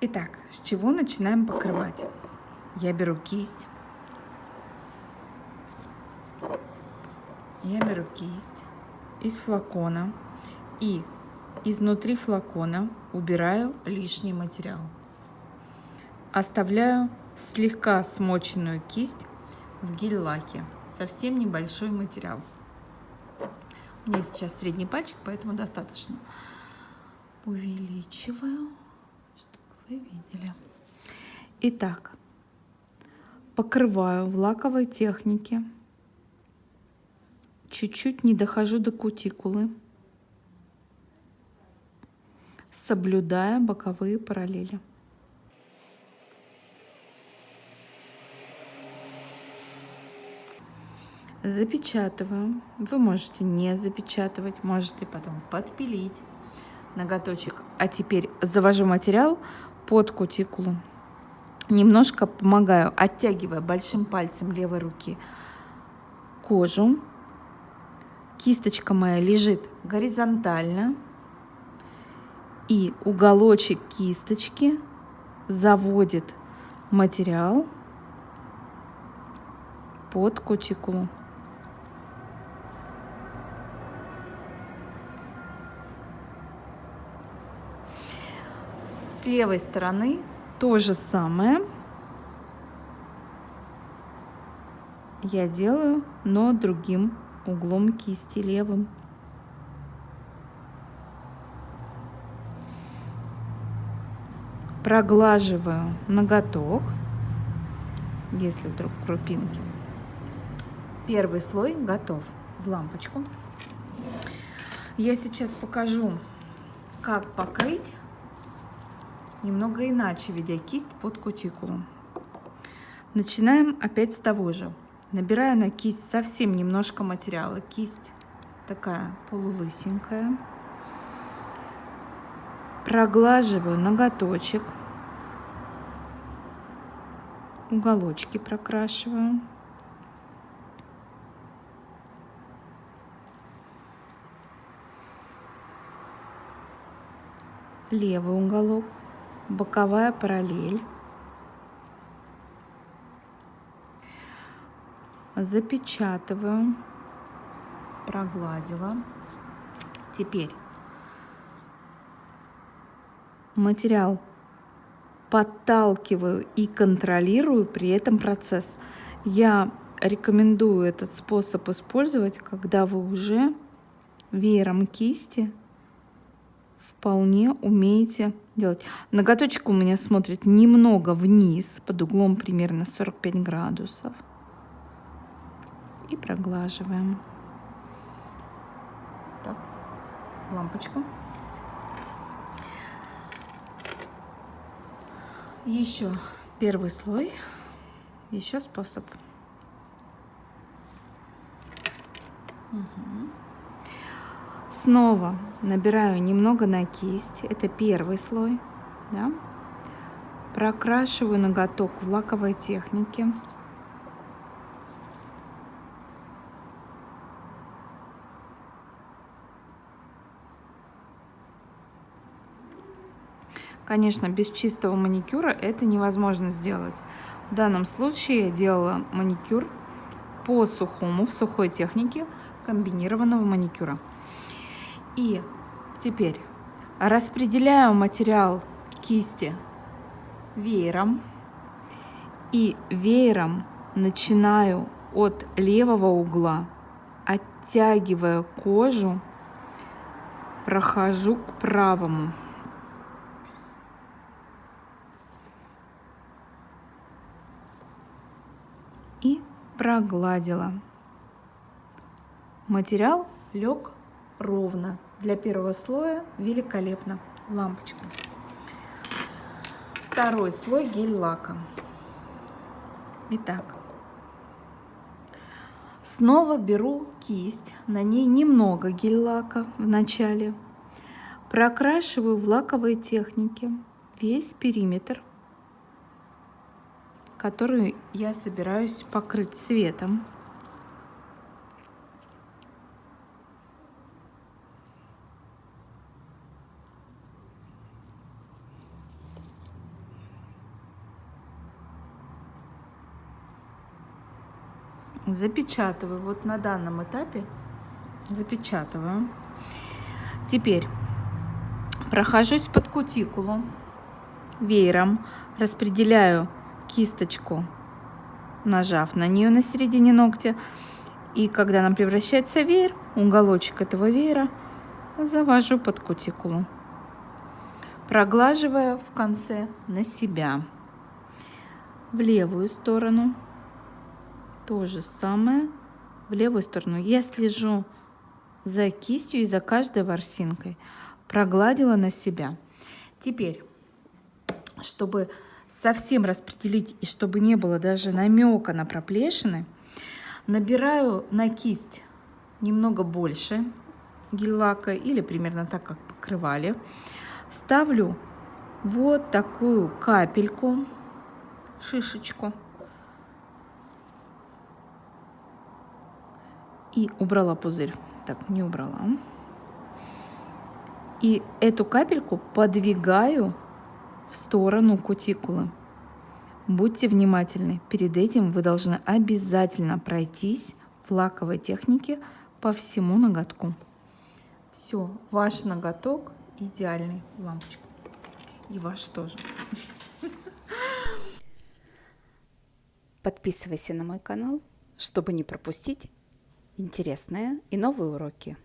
Итак, с чего начинаем покрывать? Я беру кисть. Я беру кисть из флакона и изнутри флакона убираю лишний материал. Оставляю слегка смоченную кисть в гель-лаке. Совсем небольшой материал. У меня сейчас средний пальчик, поэтому достаточно. Увеличиваю, вы видели. Итак, покрываю в лаковой технике. Чуть-чуть не дохожу до кутикулы. Соблюдая боковые параллели. запечатываю. Вы можете не запечатывать, можете потом подпилить ноготочек. А теперь завожу материал под кутикулу. Немножко помогаю, оттягивая большим пальцем левой руки кожу. Кисточка моя лежит горизонтально. И уголочек кисточки заводит материал под кутикулу. Левой стороны то же самое я делаю, но другим углом кисти левым. Проглаживаю ноготок, если вдруг крупинки. Первый слой готов в лампочку. Я сейчас покажу, как покрыть немного иначе, ведя кисть под кутикулу. Начинаем опять с того же. Набираю на кисть совсем немножко материала. Кисть такая полулысенькая. Проглаживаю ноготочек. Уголочки прокрашиваю. Левый уголок боковая параллель. Запечатываю, прогладила. Теперь материал подталкиваю и контролирую при этом процесс. Я рекомендую этот способ использовать, когда вы уже веером кисти вполне умеете делать. Ноготочек у меня смотрит немного вниз, под углом примерно 45 градусов. И проглаживаем. Так, лампочку. Еще первый слой. Еще способ. Угу. Снова набираю немного на кисть. Это первый слой. Да? Прокрашиваю ноготок в лаковой технике. Конечно, без чистого маникюра это невозможно сделать. В данном случае я делала маникюр по сухому, в сухой технике комбинированного маникюра. И теперь распределяю материал кисти веером. И веером начинаю от левого угла, оттягивая кожу, прохожу к правому. И прогладила. Материал лег ровно. Для первого слоя великолепно. Лампочка. Второй слой гель-лака. Итак, снова беру кисть, на ней немного гель-лака в начале. Прокрашиваю в лаковой технике весь периметр, который я собираюсь покрыть цветом. Запечатываю. Вот на данном этапе запечатываю. Теперь прохожусь под кутикулу веером, распределяю кисточку, нажав на нее на середине ногтя. И когда она превращается веер, уголочек этого веера завожу под кутикулу, проглаживая в конце на себя. В левую сторону то же самое. В левую сторону я слежу за кистью и за каждой ворсинкой. Прогладила на себя. Теперь, чтобы совсем распределить и чтобы не было даже намека на проплешины, набираю на кисть немного больше гель-лака или примерно так, как покрывали. Ставлю вот такую капельку, шишечку. И убрала пузырь. Так, не убрала. И эту капельку подвигаю в сторону кутикулы. Будьте внимательны. Перед этим вы должны обязательно пройтись в лаковой технике по всему ноготку. Все, ваш ноготок идеальный. Лампочка. И ваш тоже. Подписывайся на мой канал, чтобы не пропустить интересные и новые уроки.